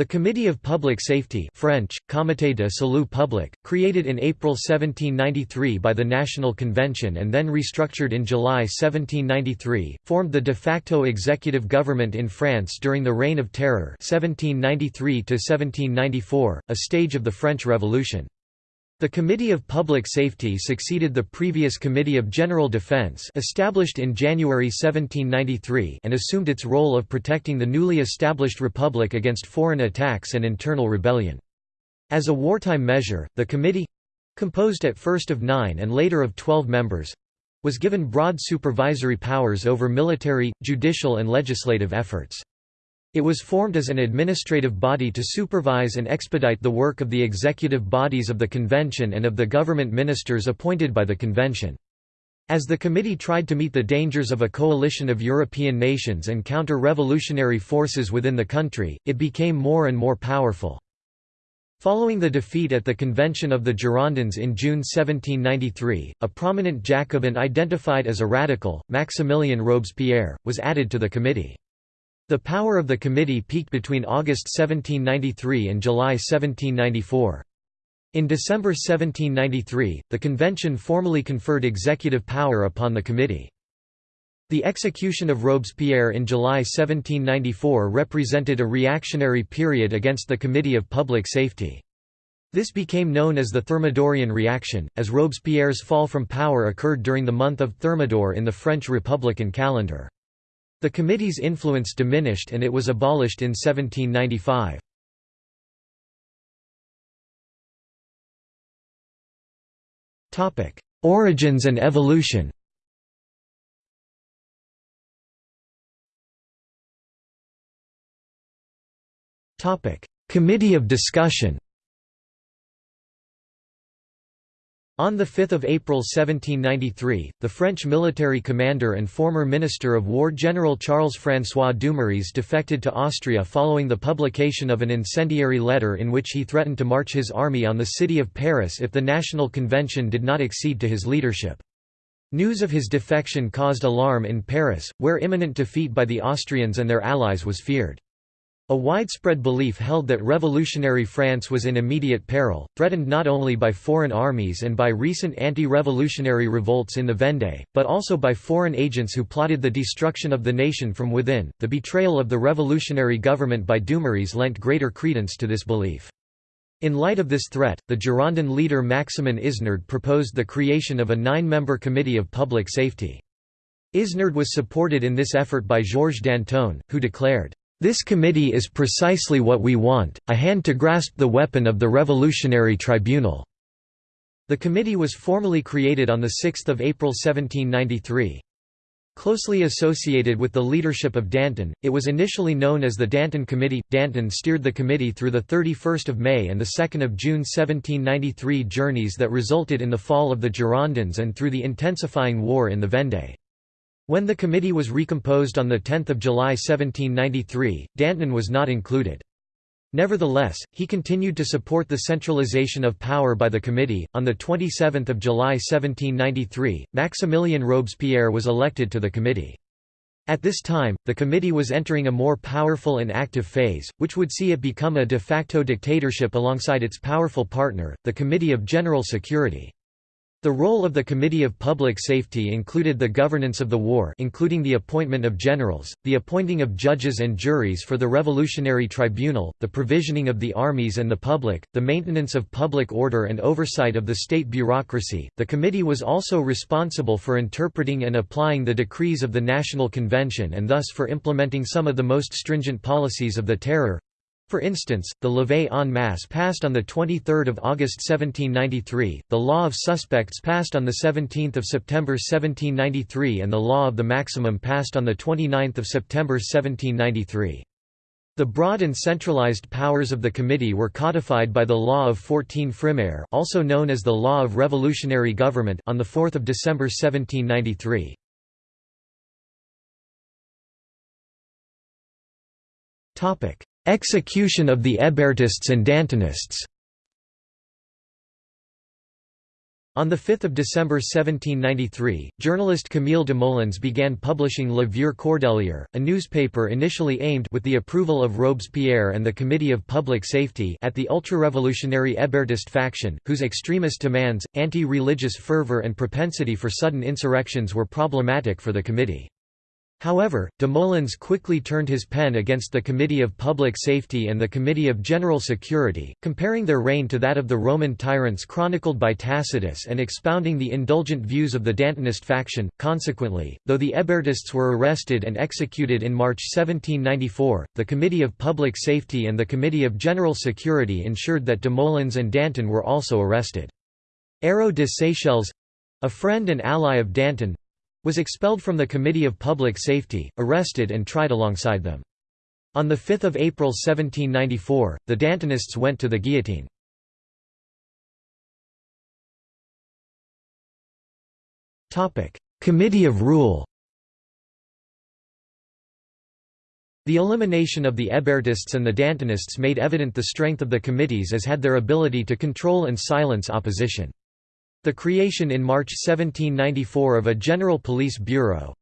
The Committee of Public Safety French, Comité de Salut Public, created in April 1793 by the National Convention and then restructured in July 1793, formed the de facto executive government in France during the Reign of Terror 1793 a stage of the French Revolution. The Committee of Public Safety succeeded the previous Committee of General Defense established in January 1793 and assumed its role of protecting the newly established republic against foreign attacks and internal rebellion. As a wartime measure, the committee—composed at first of nine and later of twelve members—was given broad supervisory powers over military, judicial and legislative efforts. It was formed as an administrative body to supervise and expedite the work of the executive bodies of the convention and of the government ministers appointed by the convention. As the committee tried to meet the dangers of a coalition of European nations and counter revolutionary forces within the country, it became more and more powerful. Following the defeat at the Convention of the Girondins in June 1793, a prominent Jacobin identified as a radical, Maximilien Robespierre, was added to the committee. The power of the committee peaked between August 1793 and July 1794. In December 1793, the convention formally conferred executive power upon the committee. The execution of Robespierre in July 1794 represented a reactionary period against the Committee of Public Safety. This became known as the Thermidorian reaction, as Robespierre's fall from power occurred during the month of Thermidor in the French Republican calendar. The committee's influence diminished and it was abolished in 1795. Origins and evolution Committee of discussion On 5 April 1793, the French military commander and former Minister of War General Charles-François Dumouriez defected to Austria following the publication of an incendiary letter in which he threatened to march his army on the city of Paris if the National Convention did not accede to his leadership. News of his defection caused alarm in Paris, where imminent defeat by the Austrians and their allies was feared. A widespread belief held that revolutionary France was in immediate peril, threatened not only by foreign armies and by recent anti-revolutionary revolts in the Vendée, but also by foreign agents who plotted the destruction of the nation from within. The betrayal of the revolutionary government by Dumouriez lent greater credence to this belief. In light of this threat, the Girondin leader Maximin Isnard proposed the creation of a nine-member Committee of Public Safety. Isnard was supported in this effort by Georges Danton, who declared, this committee is precisely what we want, a hand to grasp the weapon of the Revolutionary Tribunal." The committee was formally created on 6 April 1793. Closely associated with the leadership of Danton, it was initially known as the Danton Committee. Danton steered the committee through the 31st of May and the 2nd of June 1793 journeys that resulted in the fall of the Girondins and through the intensifying war in the Vendée. When the committee was recomposed on 10 July 1793, Danton was not included. Nevertheless, he continued to support the centralization of power by the committee. On the 27th of July 1793, Maximilien Robespierre was elected to the committee. At this time, the committee was entering a more powerful and active phase, which would see it become a de facto dictatorship alongside its powerful partner, the Committee of General Security. The role of the Committee of Public Safety included the governance of the war including the appointment of generals, the appointing of judges and juries for the Revolutionary Tribunal, the provisioning of the armies and the public, the maintenance of public order and oversight of the state bureaucracy. The committee was also responsible for interpreting and applying the decrees of the National Convention and thus for implementing some of the most stringent policies of the Terror for instance, the levée en masse passed on 23 August 1793, the law of suspects passed on 17 September 1793 and the law of the maximum passed on 29 September 1793. The broad and centralized powers of the committee were codified by the Law of 14 Frimaire also known as the Law of Revolutionary Government on 4 December 1793. Execution of the Hébertists and Dantonists On 5 December 1793, journalist Camille Desmoulins began publishing Le Vieux Cordelier, a newspaper initially aimed with the approval of Robespierre and the Committee of Public Safety at the ultra-revolutionary Hébertist faction, whose extremist demands, anti-religious fervor and propensity for sudden insurrections were problematic for the committee. However, Desmoulins quickly turned his pen against the Committee of Public Safety and the Committee of General Security, comparing their reign to that of the Roman tyrants chronicled by Tacitus and expounding the indulgent views of the Dantonist faction. Consequently, though the Hébertists were arrested and executed in March 1794, the Committee of Public Safety and the Committee of General Security ensured that Desmoulins and Danton were also arrested. Hérault de Seychelles a friend and ally of Danton was expelled from the Committee of Public Safety, arrested and tried alongside them. On 5 April 1794, the Dantonists went to the guillotine. Committee of Rule The elimination of the Hébertists and the Dantonists made evident the strength of the committees as had their ability to control and silence opposition. The creation in March 1794 of a General Police Bureau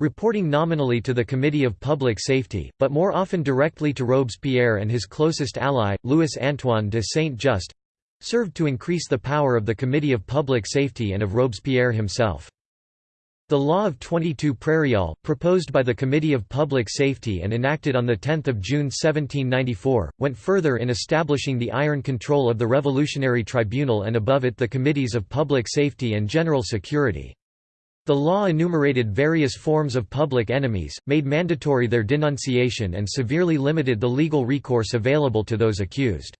reporting nominally to the Committee of Public Safety, but more often directly to Robespierre and his closest ally, Louis-Antoine de Saint-Just served to increase the power of the Committee of Public Safety and of Robespierre himself. The Law of 22 Prairial, proposed by the Committee of Public Safety and enacted on 10 June 1794, went further in establishing the iron control of the Revolutionary Tribunal and above it the Committees of Public Safety and General Security. The law enumerated various forms of public enemies, made mandatory their denunciation and severely limited the legal recourse available to those accused.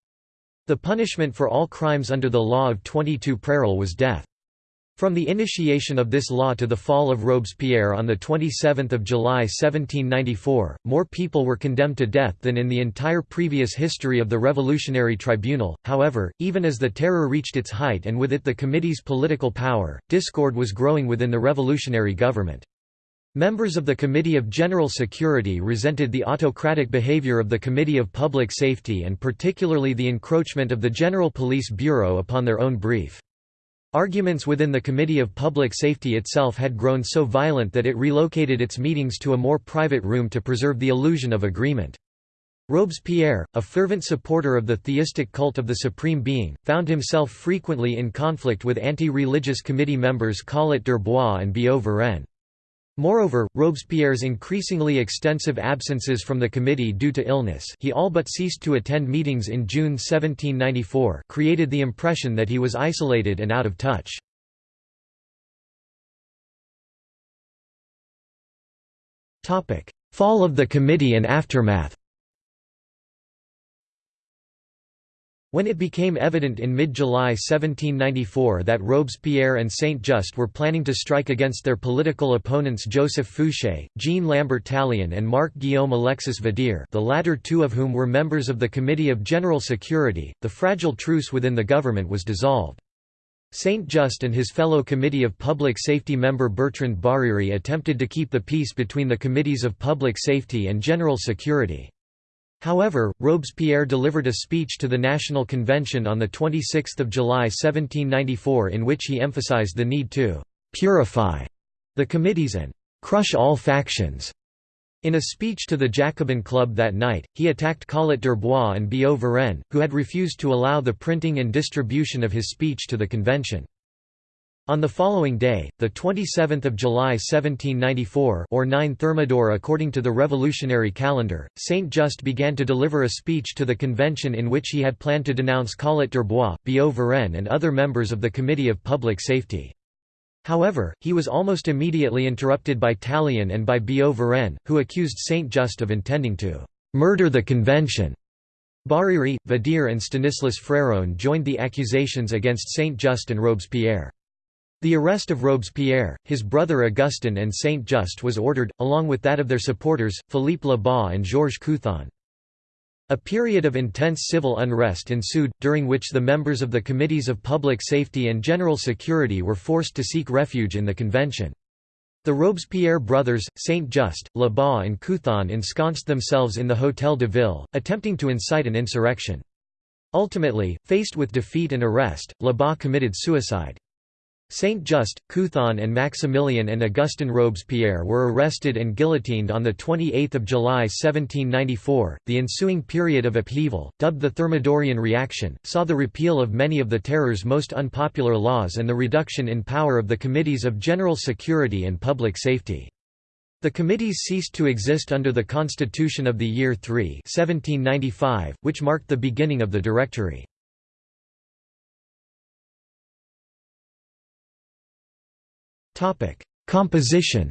The punishment for all crimes under the Law of 22 Prairial was death. From the initiation of this law to the fall of Robespierre on 27 July 1794, more people were condemned to death than in the entire previous history of the Revolutionary Tribunal. However, even as the Terror reached its height and with it the committee's political power, discord was growing within the revolutionary government. Members of the Committee of General Security resented the autocratic behavior of the Committee of Public Safety and particularly the encroachment of the General Police Bureau upon their own brief. Arguments within the Committee of Public Safety itself had grown so violent that it relocated its meetings to a more private room to preserve the illusion of agreement. Robespierre, a fervent supporter of the theistic cult of the Supreme Being, found himself frequently in conflict with anti-religious committee members Collot d'Herbois and Billaud-Varenne. Moreover, Robespierre's increasingly extensive absences from the committee due to illness he all but ceased to attend meetings in June 1794 created the impression that he was isolated and out of touch. Fall of the committee and aftermath When it became evident in mid-July 1794 that Robespierre and Saint-Just were planning to strike against their political opponents Joseph Fouché, Jean-Lambert Tallien and Marc-Guillaume Alexis Vadier the latter two of whom were members of the Committee of General Security, the fragile truce within the government was dissolved. Saint-Just and his fellow Committee of Public Safety member Bertrand Barère attempted to keep the peace between the Committees of Public Safety and General Security. However, Robespierre delivered a speech to the National Convention on 26 July 1794 in which he emphasized the need to «purify» the committees and «crush all factions». In a speech to the Jacobin Club that night, he attacked Collot d'Herbois and Billaud-Varenne, who had refused to allow the printing and distribution of his speech to the convention. On the following day, the 27th of July 1794 or 9 Thermidor according to the revolutionary calendar, Saint-Just began to deliver a speech to the convention in which he had planned to denounce Collot d'Herbois, Billaud-Varenne and other members of the Committee of Public Safety. However, he was almost immediately interrupted by Tallien and by Billaud-Varenne, who accused Saint-Just of intending to «murder the convention». Barère, Vadier and Stanislas Fréron joined the accusations against Saint-Just and Robespierre. The arrest of Robespierre, his brother Augustin and Saint-Just was ordered, along with that of their supporters, Philippe Lebas and Georges Couthon. A period of intense civil unrest ensued, during which the members of the Committees of Public Safety and General Security were forced to seek refuge in the convention. The Robespierre brothers, Saint-Just, Lebas and Couthon ensconced themselves in the Hôtel de Ville, attempting to incite an insurrection. Ultimately, faced with defeat and arrest, Lebas committed suicide. Saint-Just, Couthon and Maximilien and Augustin Robespierre were arrested and guillotined on 28 July 1794. The ensuing period of upheaval, dubbed the Thermidorian reaction, saw the repeal of many of the Terror's most unpopular laws and the reduction in power of the Committees of General Security and Public Safety. The committees ceased to exist under the Constitution of the Year 3 1795, which marked the beginning of the Directory. Topic: Composition.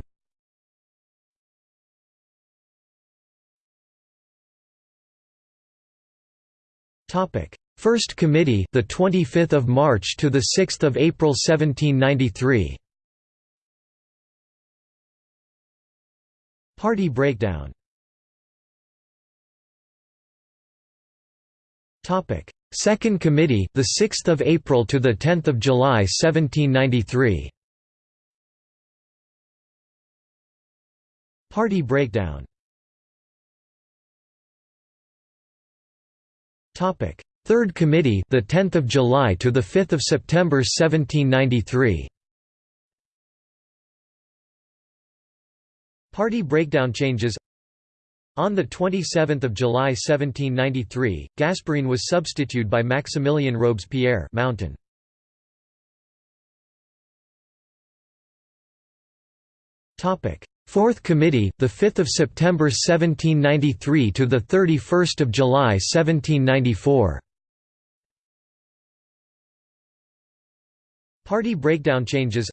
Topic: First Committee, the 25th of March to the 6th of April 1793. Party breakdown. Topic: Second Committee, the 6th of April to the 10th of July 1793. Party breakdown Topic: Third Committee, the 10th of July to the 5th of September 1793. Party breakdown changes. On the 27th of July 1793, Gasparin was substituted by Maximilien Robespierre, Mountain. Topic: Fourth Committee, the 5th of September 1793 to the 31st of July 1794. Party breakdown changes.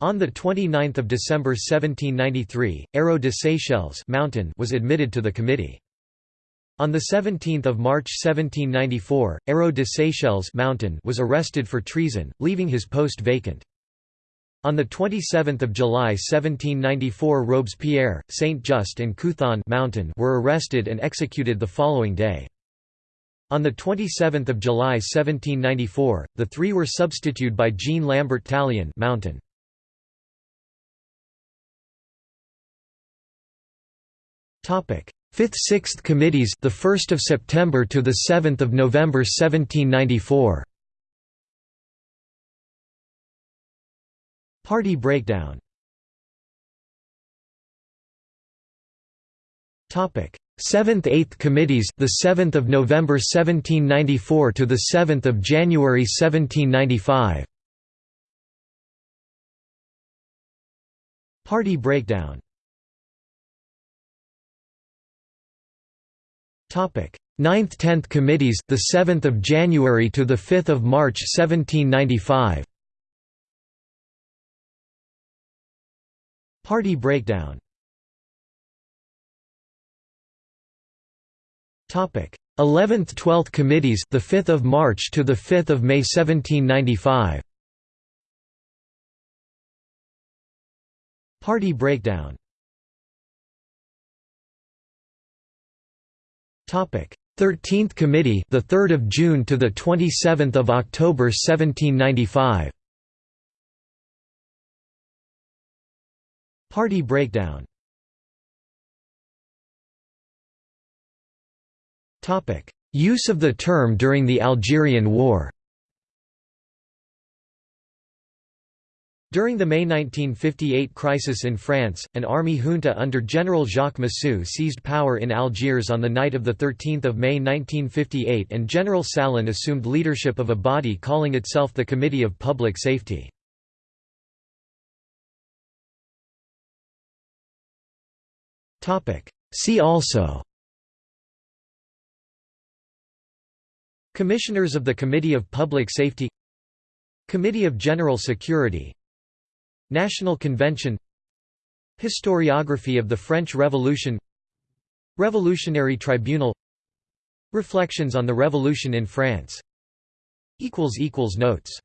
On the 29th of December 1793, Hérault de Seychelles Mountain was admitted to the committee. On the 17th of March 1794, Hérault de Seychelles Mountain was arrested for treason, leaving his post vacant. On 27 July 1794 Robespierre, Saint-Just and Couthon Mountain were arrested and executed the following day. On 27 July 1794, the three were substituted by Jean Lambert Tallien Mountain. Topic: 5th-6th committees, the 1st of September to the 7th of November 1794. Party breakdown Topic: 7th-8th committees, the 7th of November 1794 to the 7th of January 1795. Party breakdown. Topic: 9th-10th committees, the 7th of January to the 5th of March 1795. Party breakdown. Topic 11th 12th committees the 5th of March to the 5th of May 1795 Party breakdown. Topic 13th committee the 3rd of June to the 27th of October 1795 Party breakdown. Use of the term during the Algerian War. During the May 1958 crisis in France, an army junta under General Jacques Massu seized power in Algiers on the night of 13 May 1958 and General Salan assumed leadership of a body calling itself the Committee of Public Safety. See also. Commissioners of the Committee of Public Safety. Committee of General Security. National Convention. Historiography of the French Revolution. Revolutionary Tribunal. Reflections on the Revolution in France. Notes